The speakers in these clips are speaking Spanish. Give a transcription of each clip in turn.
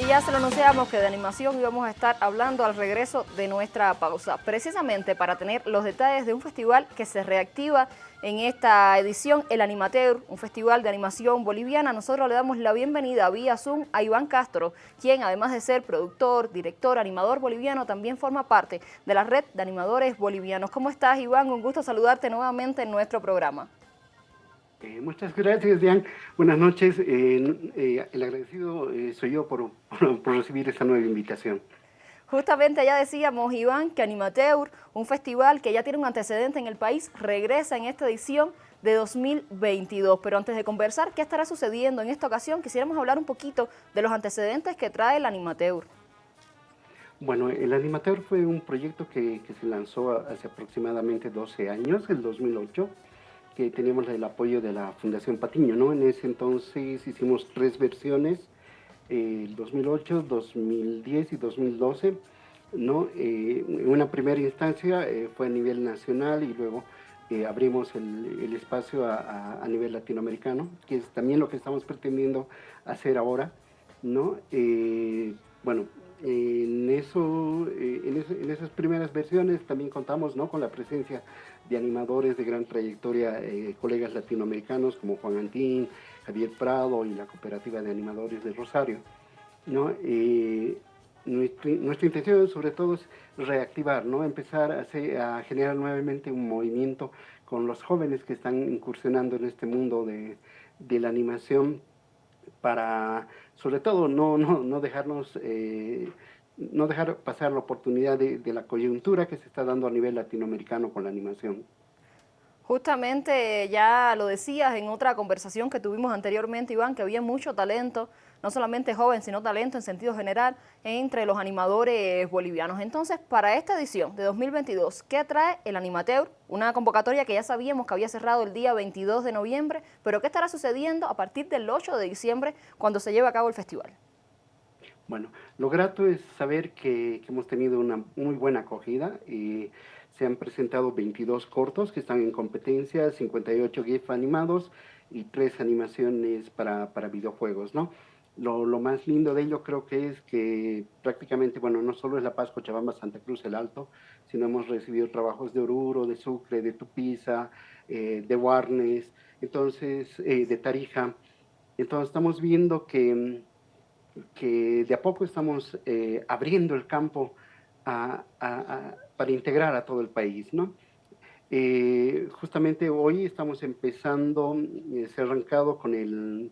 Y ya se lo anunciamos que de animación íbamos a estar hablando al regreso de nuestra pausa, precisamente para tener los detalles de un festival que se reactiva en esta edición, el Animateur, un festival de animación boliviana. Nosotros le damos la bienvenida vía Zoom a Iván Castro, quien además de ser productor, director, animador boliviano, también forma parte de la red de animadores bolivianos. ¿Cómo estás, Iván? Un gusto saludarte nuevamente en nuestro programa. Eh, muchas gracias, Diane. Buenas noches. Eh, eh, el agradecido soy yo por, por, recibir esta nueva invitación. Justamente ya decíamos, Iván, que Animateur, un festival que ya tiene un antecedente en el país, regresa en esta edición de 2022. Pero antes de conversar qué estará sucediendo en esta ocasión, quisiéramos hablar un poquito de los antecedentes que trae el Animateur. Bueno, el Animateur fue un proyecto que, que se lanzó hace aproximadamente 12 años, el 2008, que teníamos el apoyo de la Fundación Patiño, ¿no? En ese entonces hicimos tres versiones, eh, 2008, 2010 y 2012, ¿no? Eh, en una primera instancia eh, fue a nivel nacional y luego eh, abrimos el, el espacio a, a, nivel latinoamericano, que es también lo que estamos pretendiendo hacer ahora, ¿no? bueno, en, eso, en, en, esas primeras versiones también contamos ¿no? con la presencia de animadores de gran trayectoria, eh, colegas latinoamericanos como Juan Antín, Javier Prado y la Cooperativa de Animadores de Rosario. ¿no? Eh, nuestra, nuestra, intención sobre todo es reactivar, ¿no? empezar a, a, generar nuevamente un movimiento con los jóvenes que están incursionando en este mundo de, de la animación para sobre todo no, no, no dejarnos eh, no dejar pasar la oportunidad de, de, la coyuntura que se está dando a nivel latinoamericano con la animación. Justamente ya lo decías en otra conversación que tuvimos anteriormente, Iván, que había mucho talento, no solamente joven, sino talento en sentido general entre los animadores bolivianos. Entonces, para esta edición de 2022, ¿qué trae el Animateur? Una convocatoria que ya sabíamos que había cerrado el día 22 de noviembre, pero ¿qué estará sucediendo a partir del 8 de diciembre cuando se lleve a cabo el festival? Bueno, lo grato es saber que, hemos tenido una muy buena acogida y se han presentado 22 cortos que están en competencia, 58 GIF animados y 3 animaciones para, para videojuegos, ¿no? Lo, lo, más lindo de ello creo que es que prácticamente, bueno, no solo es La Paz, Cochabamba, Santa Cruz, El Alto, sino hemos recibido trabajos de Oruro, de Sucre, de Tupiza, eh, de Warnes, entonces, eh, de Tarija. Entonces estamos viendo que que de a poco estamos eh, abriendo el campo a, a, a, para integrar a todo el país, ¿no? Justamente hoy estamos empezando, se ha arrancado con el,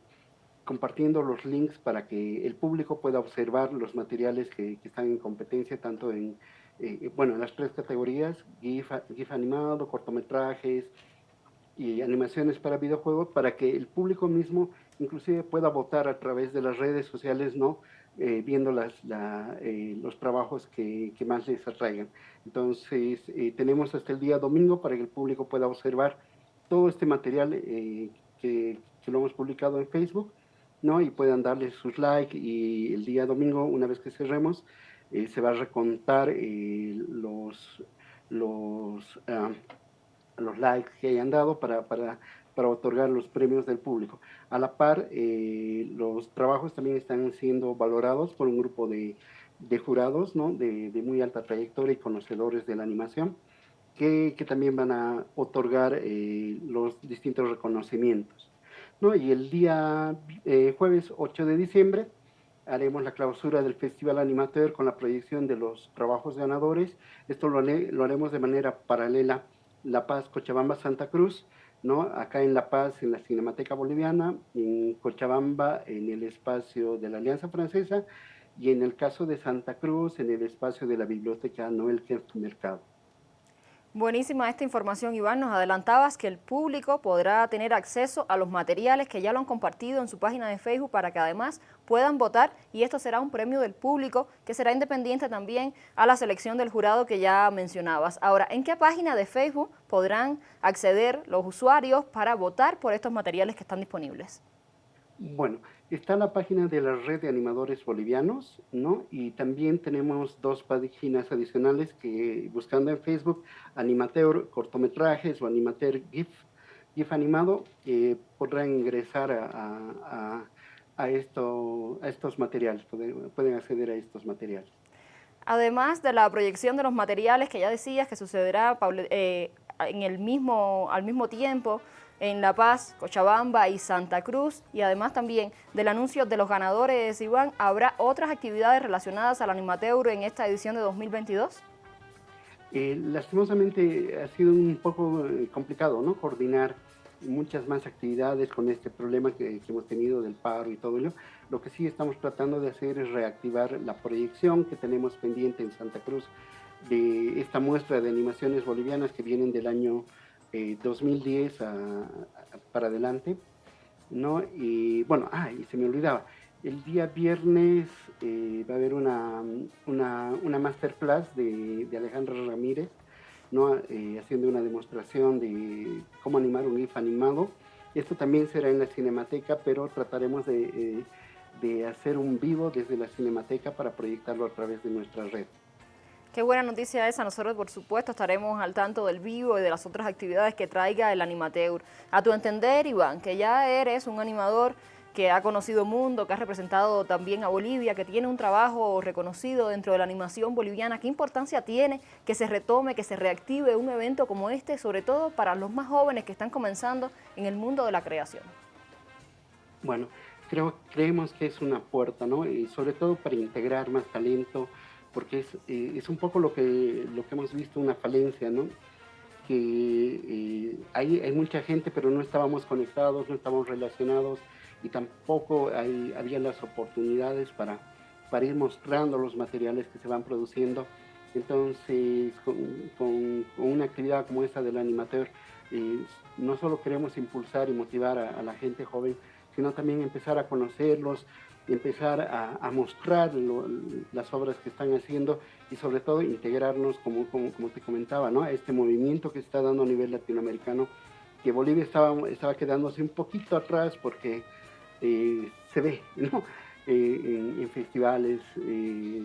compartiendo los links para que el público pueda observar los materiales que, están en competencia, tanto en, eh, bueno, en las tres categorías, GIF, GIF animado, cortometrajes y animaciones para videojuegos, para que el público mismo inclusive pueda votar a través de las redes sociales, ¿no? Eh, viendo las, la, eh, los trabajos que, que, más les atraigan. Entonces, tenemos hasta el día domingo para que el público pueda observar todo este material que, lo hemos publicado en Facebook, ¿no? Y puedan darle sus likes y el día domingo, una vez que cerremos, se va a recontar los, los, uh, los likes que hayan dado para, para para otorgar los premios del público. A la par, eh, los trabajos también están siendo valorados por un grupo de, de jurados ¿no? de, de, muy alta trayectoria y conocedores de la animación, que, que también van a otorgar eh, los distintos reconocimientos. ¿No? Y el día eh, jueves 8 de diciembre haremos la clausura del Festival Animateur con la proyección de los trabajos ganadores. Esto lo, lo haremos de manera paralela La Paz, Cochabamba, Santa Cruz, ¿no? Acá en La Paz, en la Cinemateca Boliviana, en Cochabamba, en el espacio de la Alianza Francesa, y en el caso de Santa Cruz, en el espacio de la Biblioteca Noel Kerst Mercado. Buenísima esta información, Iván. Nos adelantabas que el público podrá tener acceso a los materiales que ya lo han compartido en su página de Facebook para que además puedan votar y esto será un premio del público que será independiente también a la selección del jurado que ya mencionabas. Ahora, ¿en qué página de Facebook podrán acceder los usuarios para votar por estos materiales que están disponibles? Bueno, está la página de la red de animadores bolivianos, ¿no? Y también tenemos dos páginas adicionales que buscando en Facebook, Animateur cortometrajes o Animateur GIF, GIF animado, eh, podrán ingresar a, a, a, esto, a estos materiales, pueden, acceder a estos materiales. Además de la proyección de los materiales que ya decías que sucederá eh, en el mismo, al mismo tiempo en La Paz, Cochabamba y Santa Cruz, y además también del anuncio de los ganadores, Iván, ¿habrá otras actividades relacionadas al Animateur en esta edición de 2022? Eh, lastimosamente ha sido un poco eh, complicado ¿no? coordinar muchas más actividades con este problema que, hemos tenido del paro y todo ello. Lo que sí estamos tratando de hacer es reactivar la proyección que tenemos pendiente en Santa Cruz de esta muestra de animaciones bolivianas que vienen del año 2010 eh, para adelante. ¿no? Y bueno, ah, y se me olvidaba, el día viernes eh, va a haber una, una, una masterclass de, de Alejandra Ramírez, ¿no? Eh, haciendo una demostración de cómo animar un GIF animado. Esto también será en la Cinemateca, pero trataremos de, de hacer un vivo desde la Cinemateca para proyectarlo a través de nuestra red. Qué buena noticia esa. Nosotros, por supuesto, estaremos al tanto del vivo y de las otras actividades que traiga el Animateur. A tu entender, Iván, que ya eres un animador que ha conocido mundo, que ha representado también a Bolivia, que tiene un trabajo reconocido dentro de la animación boliviana. ¿Qué importancia tiene que se retome, que se reactive un evento como este, sobre todo para los más jóvenes que están comenzando en el mundo de la creación? Bueno, creo, creemos que es una puerta, ¿no? Y sobre todo para integrar más talento, porque es, eh, es un poco lo que, lo que hemos visto, una falencia, ¿no? Que eh, hay, hay mucha gente, pero no estábamos conectados, no estábamos relacionados, y tampoco hay, había las oportunidades para, para ir mostrando los materiales que se van produciendo. Entonces, con, una actividad como esta del animateur, eh, no solo queremos impulsar y motivar a, la gente joven, sino también empezar a conocerlos, empezar a, mostrar las obras que están haciendo y sobre todo integrarnos, como, como, te comentaba, ¿no? este movimiento que se está dando a nivel latinoamericano, que Bolivia estaba, estaba quedándose un poquito atrás porque eh, se ve ¿no? Eh, en, festivales eh,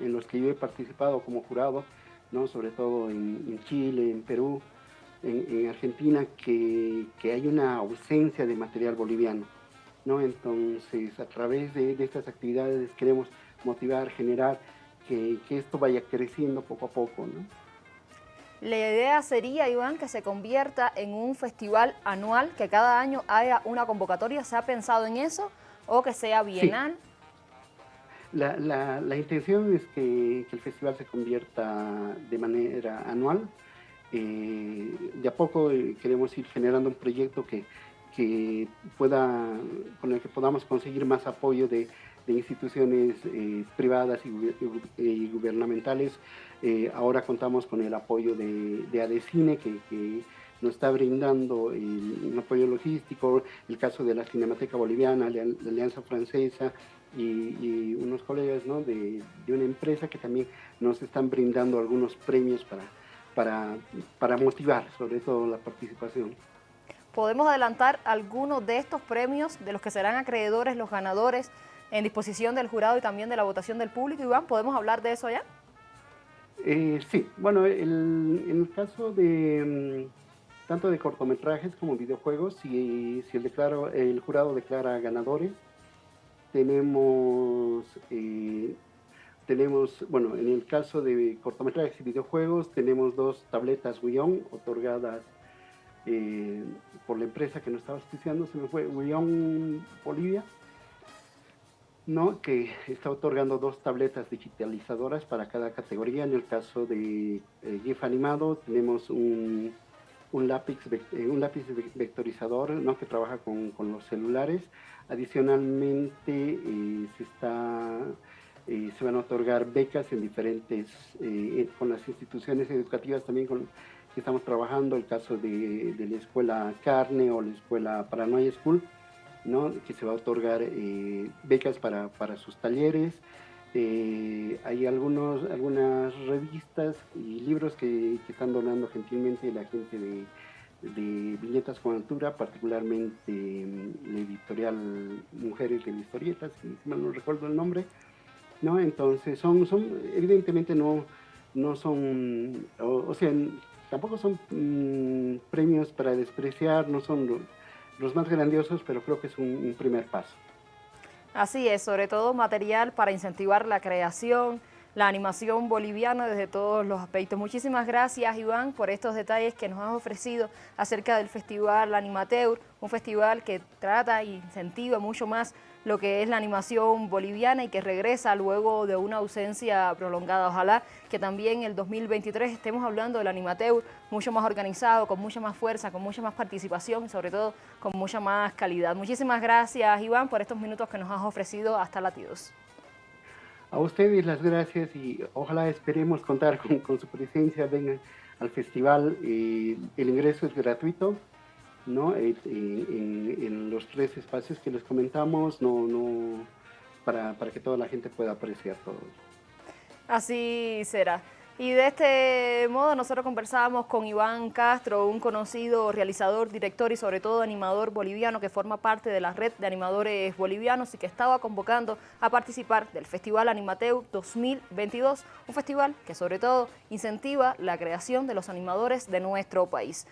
en los que yo he participado como jurado, ¿no? sobre todo en, Chile, en Perú, en, Argentina, que, que, hay una ausencia de material boliviano. ¿no? Entonces, a través de, de estas actividades queremos motivar, generar que, que, esto vaya creciendo poco a poco. ¿no? La idea sería, Iván, que se convierta en un festival anual, que cada año haya una convocatoria. ¿Se ha pensado en eso? ¿O que sea bienal? La, la, intención es que, el festival se convierta de manera anual. Eh, de a poco eh, queremos ir generando un proyecto que, que pueda, con el que podamos conseguir más apoyo de, instituciones eh, privadas y, gubernamentales. Eh, ahora contamos con el apoyo de, de ADECINE, que, nos está brindando el, apoyo logístico, el caso de la Cinemateca Boliviana, la, Alianza Francesa y, unos colegas ¿no? de, de, una empresa que también nos están brindando algunos premios para, para, para motivar sobre todo la participación. ¿Podemos adelantar algunos de estos premios de los que serán acreedores los ganadores en disposición del jurado y también de la votación del público. Iván, ¿podemos hablar de eso ya? Eh, sí, bueno, en el caso de mm, tanto de cortometrajes como videojuegos, si, si el, declaro, el jurado declara ganadores, tenemos, eh, tenemos, bueno, en el caso de cortometrajes y videojuegos, tenemos dos tabletas Guión otorgadas eh, por la empresa que nos estaba auspiciando, se me fue Guión Bolivia, ¿no? que está otorgando dos tabletas digitalizadoras para cada categoría. En el caso de eh, GIF animado tenemos un, un lápiz, eh, un lápiz vectorizador ¿no? que trabaja con, con, los celulares. Adicionalmente se, está, se van a otorgar becas en diferentes, con las instituciones educativas también con que estamos trabajando, el caso de, de la escuela Carne o la escuela Paranoia School que se va a otorgar eh, becas para, para, sus talleres. Eh, hay algunos, algunas revistas y libros que, que, están donando gentilmente la gente de, de Viñetas con Altura, particularmente mm, la editorial Mujeres de Historietas, si mal no recuerdo el nombre. ¿No? Entonces, son, son evidentemente no, no son, o, sea, tampoco son mm, premios para despreciar, no son los más grandiosos, pero creo que es un, primer paso. Así es, sobre todo material para incentivar la creación, la animación boliviana desde todos los aspectos. Muchísimas gracias Iván por estos detalles que nos has ofrecido acerca del Festival Animateur, un festival que trata e incentiva mucho más lo que es la animación boliviana y que regresa luego de una ausencia prolongada. Ojalá que también el 2023 estemos hablando del Animateur mucho más organizado, con mucha más fuerza, con mucha más participación y sobre todo con mucha más calidad. Muchísimas gracias Iván por estos minutos que nos has ofrecido hasta Latidos. A ustedes las gracias y ojalá esperemos contar con, su presencia. Vengan al festival, eh, el ingreso es gratuito, ¿no? Eh, en, los tres espacios que les comentamos, no, no, para, para que toda la gente pueda apreciar todo. Así será. Y de este modo nosotros conversábamos con Iván Castro, un conocido realizador, director y sobre todo animador boliviano que forma parte de la red de animadores bolivianos y que estaba convocando a participar del Festival Animateu 2022, un festival que sobre todo incentiva la creación de los animadores de nuestro país.